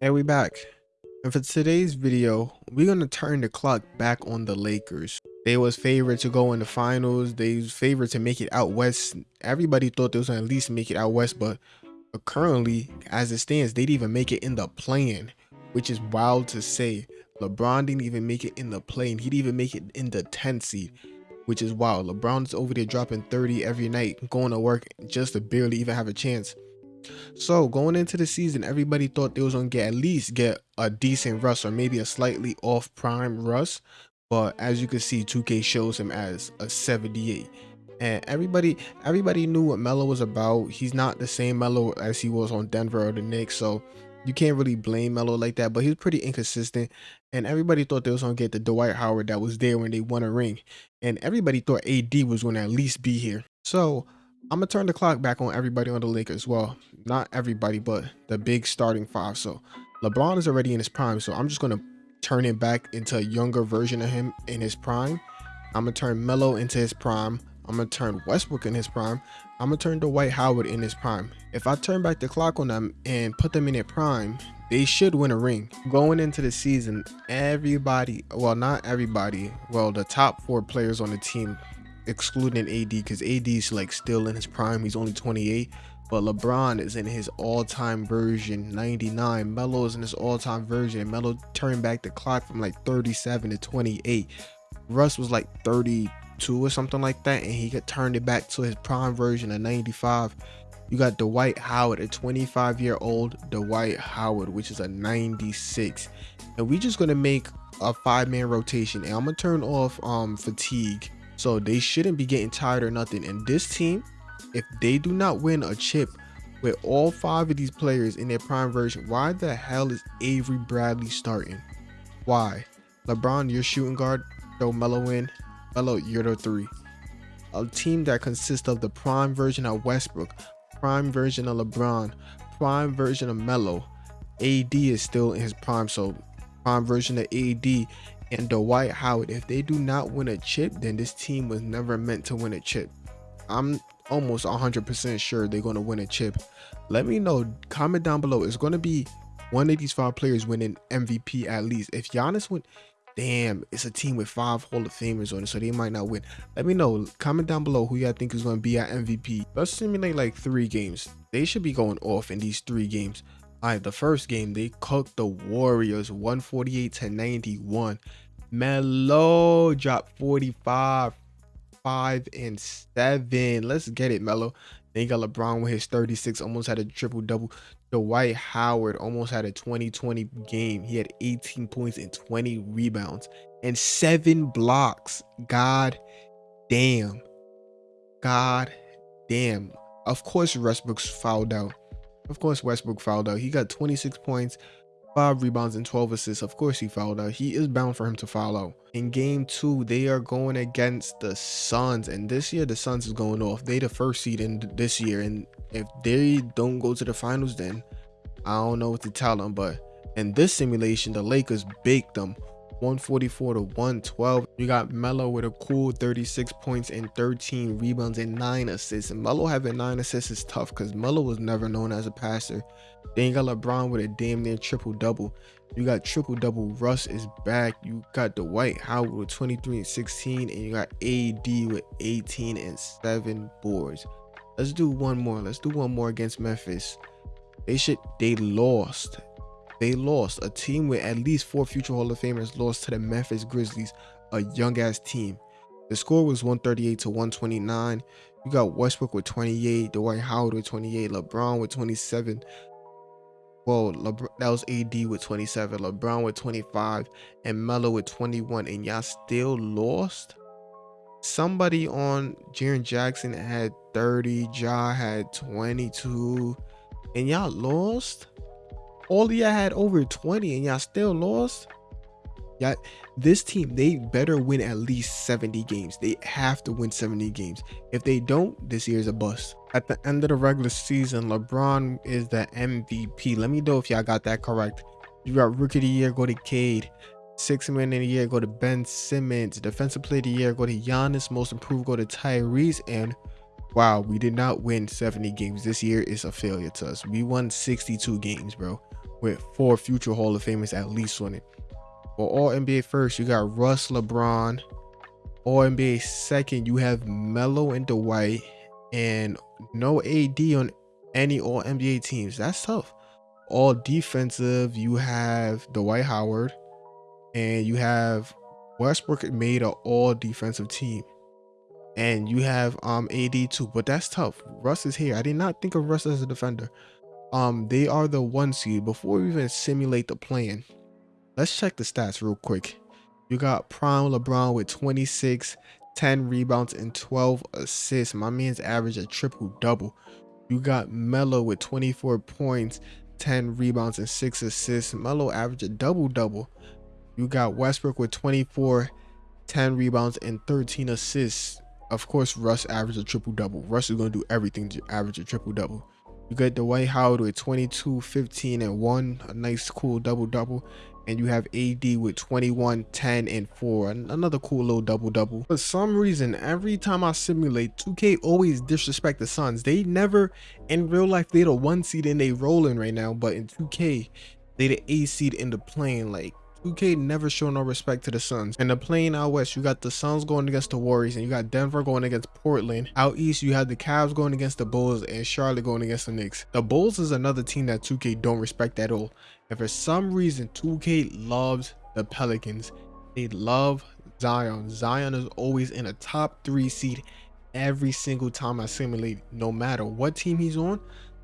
And we back. And for today's video, we're gonna turn the clock back on the Lakers. They was favored to go in the finals. They was favored to make it out west. Everybody thought they was gonna at least make it out west, but currently, as it stands, they didn't even make it in the play-in, which is wild to say. LeBron didn't even make it in the play-in. He didn't even make it in the 10th seed, which is wild. LeBron's over there dropping 30 every night, going to work just to barely even have a chance. So going into the season, everybody thought they was gonna get at least get a decent Russ or maybe a slightly off prime Russ. But as you can see, 2K shows him as a 78. And everybody everybody knew what Melo was about. He's not the same Melo as he was on Denver or the Knicks. So you can't really blame Melo like that, but he was pretty inconsistent. And everybody thought they was gonna get the Dwight Howard that was there when they won a ring. And everybody thought AD was gonna at least be here. So I'm gonna turn the clock back on everybody on the Lakers. Well, not everybody, but the big starting five. So LeBron is already in his prime, so I'm just gonna turn it back into a younger version of him in his prime. I'm gonna turn Melo into his prime. I'm gonna turn Westbrook in his prime. I'm gonna turn Dwight Howard in his prime. If I turn back the clock on them and put them in their prime, they should win a ring. Going into the season, everybody, well, not everybody, well, the top four players on the team excluding AD because AD is like still in his prime. He's only 28. But LeBron is in his all-time version, 99. Melo is in his all-time version. Melo turned back the clock from like 37 to 28. Russ was like 32 or something like that, and he got turned it back to his prime version of 95. You got Dwight Howard, a 25 year old Dwight Howard, which is a 96. And we're just gonna make a five man rotation. And I'm gonna turn off um fatigue so they shouldn't be getting tired or nothing. And this team, if they do not win a chip with all five of these players in their prime version, why the hell is Avery Bradley starting? Why? LeBron, your shooting guard, throw Melo in. Melo, you're the three. A team that consists of the prime version of Westbrook, prime version of LeBron, prime version of Melo. AD is still in his prime, so prime version of AD and Dwight Howard. If they do not win a chip, then this team was never meant to win a chip. I'm almost 100% sure they're going to win a chip. Let me know. Comment down below. It's going to be one of these five players winning MVP at least. If Giannis win, damn, it's a team with five Hall of Famers on it, so they might not win. Let me know. Comment down below who y'all think is going to be at MVP. Let's simulate like three games. They should be going off in these three games. All right, the first game, they cooked the Warriors 148 to 91. Melo dropped 45, 5, and 7. Let's get it, Melo. Then you got LeBron with his 36, almost had a triple double. Dwight Howard almost had a 2020 game. He had 18 points and 20 rebounds and seven blocks. God damn. God damn. Of course, Westbrook's fouled out. Of course, Westbrook fouled out. He got 26 points, 5 rebounds, and 12 assists. Of course, he fouled out. He is bound for him to foul out. In game two, they are going against the Suns. And this year, the Suns is going off. They the first seed in this year. And if they don't go to the finals, then I don't know what to tell them. But in this simulation, the Lakers baked them 144 to 112. You got Melo with a cool 36 points and 13 rebounds and 9 assists. And Melo having 9 assists is tough because Melo was never known as a passer. Then you got LeBron with a damn near triple double. You got triple double. Russ is back. You got Dwight Howard with 23 and 16. And you got AD with 18 and 7 boards. Let's do one more. Let's do one more against Memphis. They should they lost they lost. A team with at least four future Hall of Famers lost to the Memphis Grizzlies, a young ass team. The score was 138 to 129. You got Westbrook with 28, Dwight Howard with 28, LeBron with 27. Well, LeBron, that was AD with 27, LeBron with 25, and Melo with 21, and y'all still lost? Somebody on Jaren Jackson had 30, Ja had 22, and y'all lost? All y'all had over 20 and y'all still lost? Yeah this team they better win at least 70 games. They have to win 70 games. If they don't this year's a bust. At the end of the regular season lebron is the mvp let me know if y'all got that correct. You got rookie of the year go to cade. Six man in the year go to ben simmons. Defensive player of the year go to Giannis. Most improved go to tyrese. And wow we did not win 70 games. This year is a failure to us. We won 62 games bro with four future Hall of Famers at least on it. For all NBA first, you got Russ LeBron. All NBA second, you have Melo and Dwight, and no AD on any All NBA teams. That's tough. All defensive, you have Dwight Howard, and you have Westbrook made an all defensive team. And you have um AD too, but that's tough. Russ is here. I did not think of Russ as a defender. Um, they are the one seed. Before we even simulate the plan, let's check the stats real quick. You got prime LeBron with 26, 10 rebounds, and 12 assists. My man's average a triple double. You got Melo with 24 points, 10 rebounds, and 6 assists. Melo average a double double. You got Westbrook with 24, 10 rebounds, and 13 assists. Of course, Russ averaged a triple double. Russ is going to do everything to average a triple double. You got Dwight Howard with 22, 15, and 1, a nice, cool double double. And you have AD with 21, 10, and 4, another cool little double double. For some reason, every time I simulate, 2K always disrespect the Suns. They never, in real life, they the one seed and they rolling right now. But in 2K, they the A seed in the plane. Like, 2K never show no respect to the Suns. And the plane out west, you got the Suns going against the Warriors, and you got Denver going against Portland. Out east, you had the Cavs going against the Bulls, and Charlotte going against the Knicks. The Bulls is another team that 2K don't respect at all. And for some reason, 2K loves the Pelicans. They love Zion. Zion is always in a top three seed every single time I simulate, no matter what team he's on.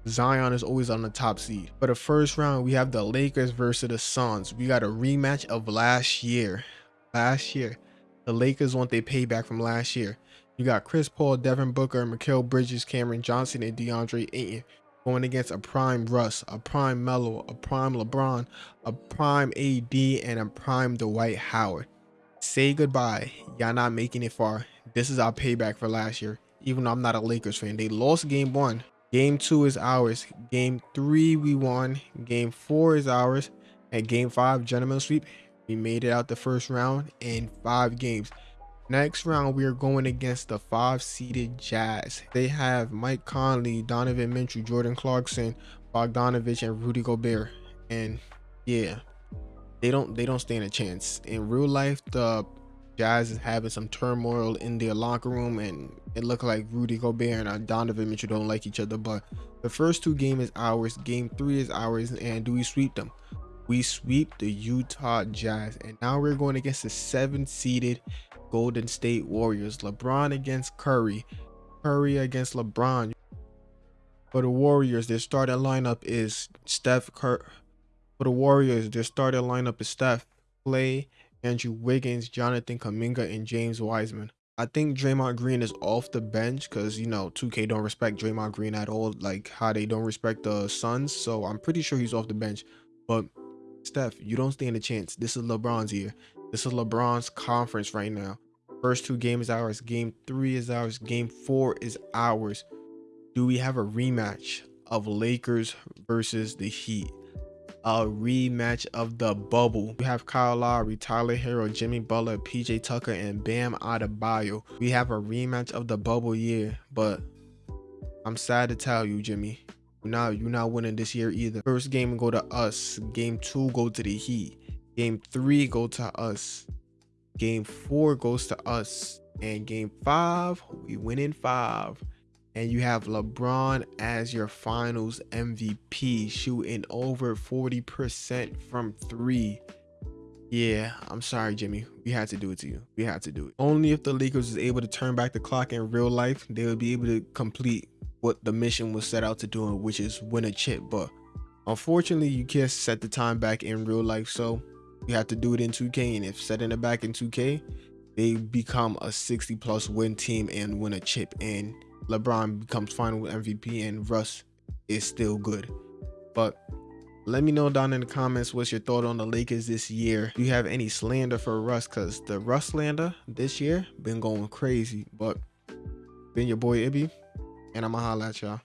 Zion is always on the top seed. For the first round, we have the Lakers versus the Suns. We got a rematch of last year. Last year, the Lakers want their payback from last year. You got Chris Paul, Devin Booker, Mikal Bridges, Cameron Johnson, and DeAndre Ayton going against a prime Russ, a prime Melo, a prime LeBron, a prime AD, and a prime Dwight Howard. Say goodbye. Y'all not making it far. This is our payback for last year. Even though I'm not a Lakers fan, they lost game one. Game two is ours. Game three, we won. Game four is ours. And game five, gentlemen sweep. We made it out the first round in five games. Next round, we are going against the five-seeded Jazz. They have Mike Conley, Donovan Mitchell, Jordan Clarkson, Bogdanovich, and Rudy Gobert. And yeah, they don't they don't stand a chance. In real life, the Jazz is having some turmoil in their locker room, and it looked like Rudy Gobert and Donovan Mitchell don't like each other. But the first two games is ours, game three is ours, and do we sweep them? We sweep the Utah Jazz, and now we're going against the seven-seeded Golden State Warriors. LeBron against Curry, Curry against LeBron. For the Warriors, their starting lineup is Steph Curry. For the Warriors, their starting lineup is Steph, Klay, Andrew Wiggins, Jonathan Kuminga, and James Wiseman. I think Draymond Green is off the bench because, you know, 2K don't respect Draymond Green at all, like how they don't respect the Suns. So I'm pretty sure he's off the bench. But Steph, you don't stand a chance. This is LeBron's year. This is LeBron's conference right now. First two games ours. Game three is ours. Game four is ours. Do we have a rematch of Lakers versus the Heat? A rematch of the bubble. We have Kyle Lowry, Tyler Herro, Jimmy Butler, PJ Tucker, and Bam Adebayo. We have a rematch of the bubble year, but I'm sad to tell you, Jimmy, not you're not winning this year either. First game go to us. Game two go to the Heat. Game three go to us. Game four goes to us. And game five, we win in five and you have LeBron as your finals MVP, shooting over 40% from three. Yeah, I'm sorry, Jimmy. We had to do it to you. We had to do it. Only if the Lakers is able to turn back the clock in real life, they would be able to complete what the mission was set out to do, which is win a chip. But unfortunately, you can't set the time back in real life, so you have to do it in 2K. And if setting it back in 2K, they become a 60 plus win team and win a chip. And LeBron becomes final MVP and Russ is still good. But let me know down in the comments what's your thought on the Lakers this year. Do you have any slander for Russ? Because the Russ slander this year been going crazy. But been your boy Ibby, and I'ma holla at y'all.